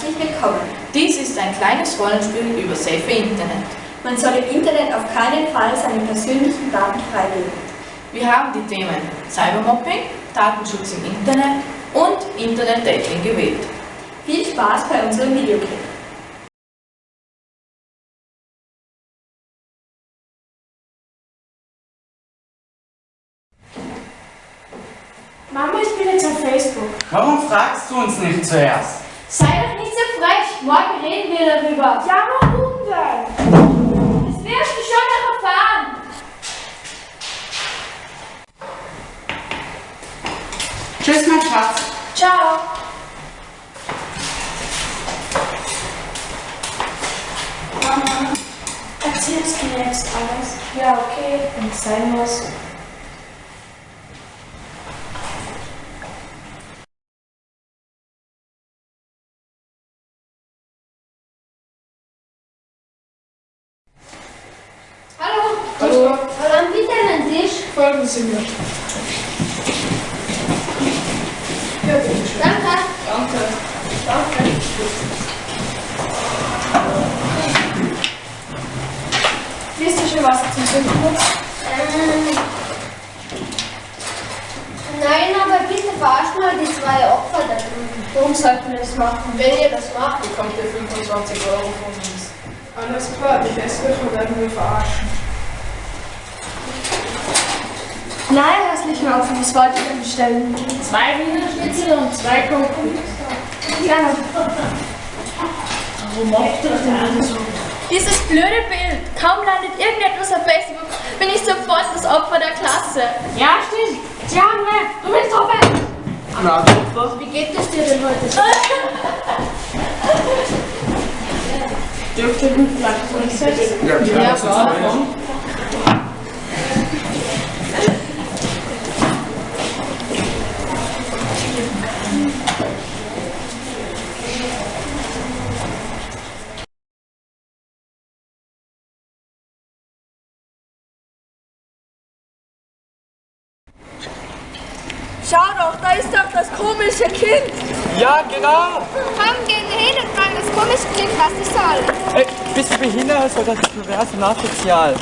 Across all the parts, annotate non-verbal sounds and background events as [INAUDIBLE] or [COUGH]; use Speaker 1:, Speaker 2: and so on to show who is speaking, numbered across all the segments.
Speaker 1: herzlich willkommen.
Speaker 2: Dies ist ein kleines Rollenspiel über Safe Internet.
Speaker 1: Man soll im Internet auf keinen Fall seine persönlichen Daten freigeben.
Speaker 2: Wir haben die Themen Cybermobbing, Datenschutz im Internet und Internet-Dating gewählt.
Speaker 1: Viel Spaß bei unserem Videoclip.
Speaker 3: Mama, ich bin jetzt auf Facebook.
Speaker 4: Warum fragst du uns nicht zuerst?
Speaker 3: Sei doch nicht so frech. Morgen reden wir darüber. Ja, warum denn? Das wirst du schon noch erfahren.
Speaker 4: Tschüss, mein Schatz.
Speaker 3: Ciao. Mama, erzählst du mir jetzt alles? Ja, okay, wenn es sein muss.
Speaker 5: Folgen Sie mir. Ja, bitte schön.
Speaker 3: Danke.
Speaker 5: Danke.
Speaker 3: Danke. Willst du schon was zum Trinken? Ähm, nein, aber bitte verarscht mal die zwei Opfer da drüben. Warum sollten wir das machen?
Speaker 5: Wenn ihr das macht, bekommt ihr 25 Euro von uns. Alles klar, die Hässlichen werden wir verarschen.
Speaker 3: Nein, hässlichen Opfer, was wollt ihr denn bestellen?
Speaker 5: Zwei Wiener Schnitzel und zwei Kuchen.
Speaker 3: Gerne.
Speaker 5: Warum macht ihr denn so?
Speaker 3: Dieses blöde Bild. Kaum landet irgendetwas auf Facebook, bin ich sofort das Opfer der Klasse.
Speaker 5: Ja, stimmt. Haben recht. Du bist Opfer.
Speaker 4: Na,
Speaker 3: Wie geht es dir denn heute? [LAUGHS]
Speaker 5: Dürft ihr mich vielleicht durchsetzen?
Speaker 4: Ja, klar.
Speaker 5: Ja,
Speaker 4: das
Speaker 5: klar.
Speaker 6: Schau doch, da ist doch das komische Kind.
Speaker 4: Ja, genau.
Speaker 3: Komm, gehen wir hin und fragen das komische Kind, was es soll.
Speaker 7: Ey, bist du behindert oder das ist pervers und asozial?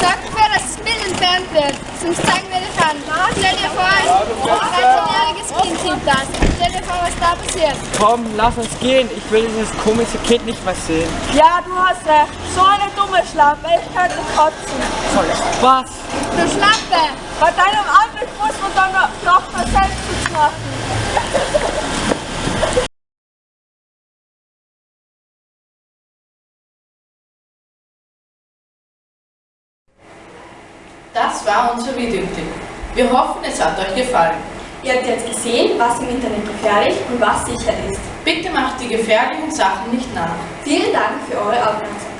Speaker 3: Sagen wir, dass das Bild entfernt wird, sonst zeigen wir dich an. Stell dir vor, ein 13-jähriges Kind sieht das. Stell dir vor, was da passiert.
Speaker 7: Komm, lass uns gehen. Ich will dieses komische Kind nicht mehr sehen.
Speaker 6: Ja, du hast recht. So eine dumme Schlampe. Ich könnte kotzen.
Speaker 7: Was?
Speaker 3: Du Schlampe!
Speaker 6: Bei deinem Anblick muss man dann noch mal Selbstschutz machen.
Speaker 2: Das war unser Videoclip. Wir hoffen, es hat euch gefallen.
Speaker 1: Ihr habt jetzt gesehen, was im Internet gefährlich und was sicher ist.
Speaker 2: Bitte macht die gefährlichen Sachen nicht nach.
Speaker 1: Vielen Dank für eure Aufmerksamkeit.